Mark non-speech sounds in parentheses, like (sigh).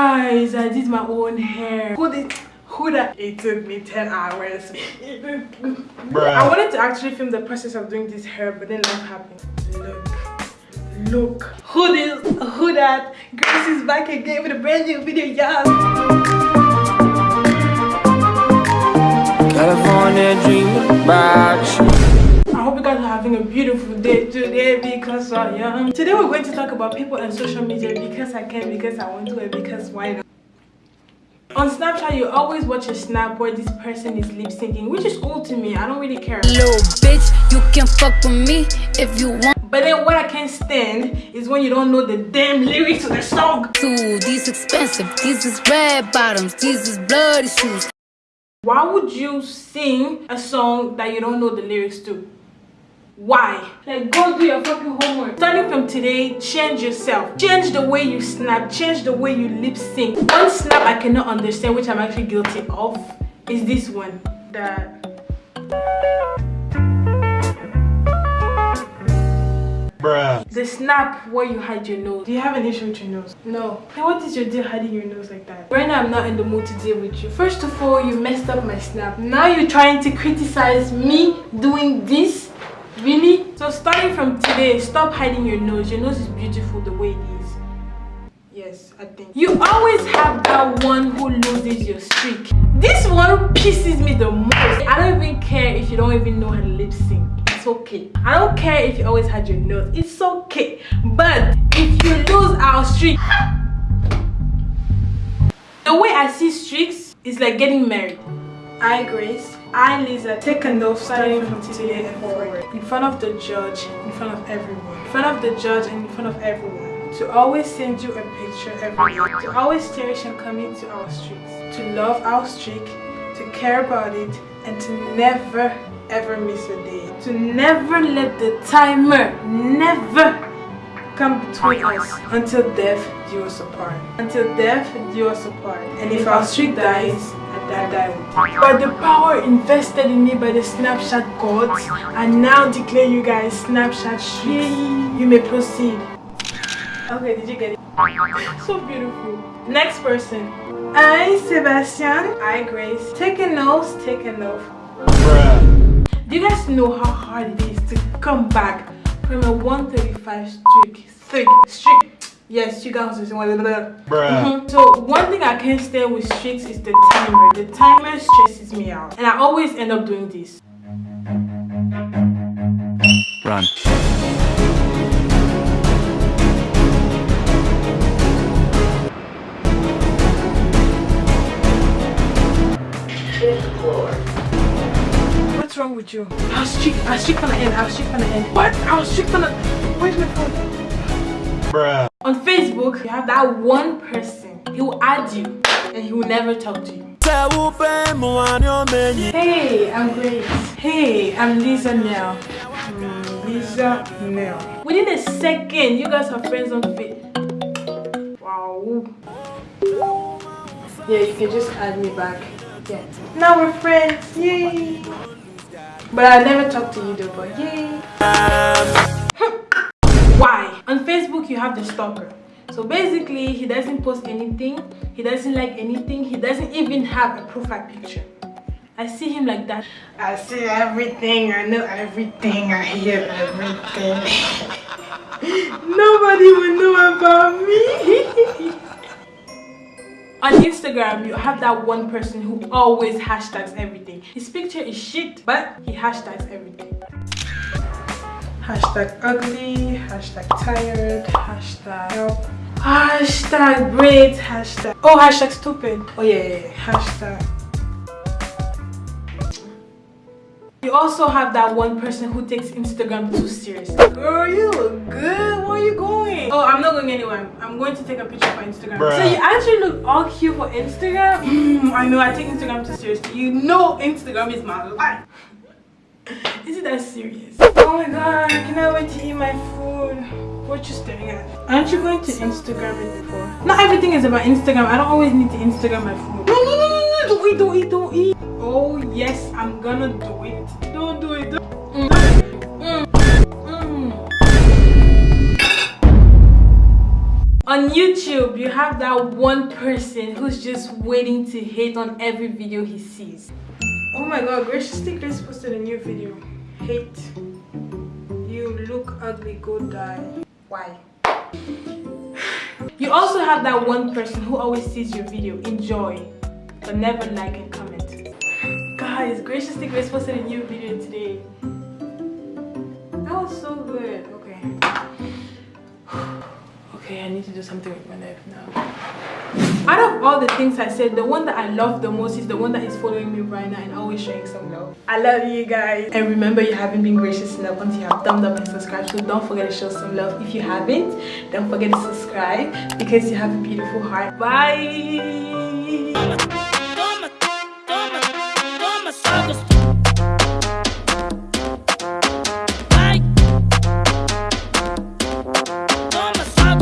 guys i did my own hair. Who did who that it took me 10 hours. I wanted to actually film the process of doing this hair but then life happened. Look. Look. Who this who that? Grace is back again with a brand new video y'all. California dreaming about you. Having a beautiful day today because I am. Today we're going to talk about people and social media because I can, because I want to, and because why not. On Snapchat, you always watch a snap where this person is lip syncing, which is cool to me. I don't really care. Little bitch, you can fuck with me if you want. But then what I can't stand is when you don't know the damn lyrics of the song. Ooh, these expensive, these is red bottoms, these is bloody shoes. Why would you sing a song that you don't know the lyrics to? Why? Like go do your fucking homework. Starting from today, change yourself. Change the way you snap, change the way you lip sync. One snap I cannot understand, which I'm actually guilty of, is this one. That Bruh. The snap where you hide your nose. Do you have an issue with your nose? No. Then what is your deal hiding your nose like that? Right now I'm not in the mood to deal with you. First of all, you messed up my snap. Now you're trying to criticize me doing this? Really? So starting from today, stop hiding your nose. Your nose is beautiful the way it is. Yes, I think. You always have that one who loses your streak. This one pisses me the most. I don't even care if you don't even know how to lip sync it's okay i don't care if you always had your nose it's okay but if you lose our streak the way i see streaks is like getting married i grace i lisa. Take a note starting from today. and forward in front of the judge in front of everyone. In front of the judge and in front of everyone. To always send you a picture every day. To always cherish and commit to our streaks to love our streak. To care about it. And to never ever miss a day. To never let the timer never come between us until death do us apart until death do us apart and if our streak dies I die with. By the power invested in me by the Snapchat gods, I now declare you guys Snapchat streaks. You may proceed. Okay, did you get it? So beautiful. Next person. I, Sebastian. I, Grace. Take a nose, take a nose. Do you guys know how hard it is to come back from a 135 streak? Streak, streak. Yes, you guys is one mm -hmm. So one thing I can't stand with streaks is the timer. The timer stresses me out, and I always end up doing this. Run. What's wrong with you? I'll streak, I'll streak from the end, I'll streak from the end. What? I'll streak from the... Where's my phone? Bruh. On Facebook, you have that one person. He will add you and he will never talk to you. Hey, I'm Grace. Hey, I'm Lisa Nell. Mm, Lisa Nell. Within a second, you guys are friends on Facebook. Wow. Yeah, you can just add me back. Yeah. Now we're friends. Yay. But I never talked to you though, but yay. Why? On Facebook you have the stalker. So basically he doesn't post anything, he doesn't like anything, he doesn't even have a profile picture. I see him like that. I see everything, I know everything, I hear everything. (laughs) Nobody will know about me. (laughs) On Instagram, you have that one person who always hashtags everything. His picture is shit, but he hashtags everything. Hashtag ugly, hashtag tired, hashtag help, hashtag braids, hashtag, oh, hashtag stupid. Oh yeah, yeah, yeah. hashtag You also have that one person who takes Instagram too seriously. Girl, you look good. Where are you going? Oh, I'm not going anywhere. I'm going to take a picture for Instagram. Bruh. So you actually look all cute for Instagram? (laughs) Mm, I know, I take Instagram too seriously. You know Instagram is my life. (laughs) Is it that serious? Oh my god, I cannot wait to eat my food. What you staring at? Aren't you going to Instagram it before? Not everything is about Instagram. I don't always need to Instagram my food. No, no, no, no, no. Don't eat, don't eat, don't eat. Oh yes, I'm gonna do it. Don't do it. Don't. Mm. Mm. Mm. On YouTube, you have that one person who's just waiting to hate on every video he sees. Oh my god, Graciously Grace posted a new video. Hate. You look ugly, go die. Why? You also have that one person who always sees your video, enjoy, but never like and comment. Guys, Graciously Grace posted a new video today. That was so good. Okay. (sighs) (sighs) (sighs) Okay, I need to do something with my life now. Out of all the things I said, the one that I love the most is the one that is following me right now and always showing some love. I love you guys. And remember, you haven't been gracious enough until you have thumbs up and subscribed. So don't forget to show some love. If you haven't, don't forget to subscribe because you have a beautiful heart. Bye.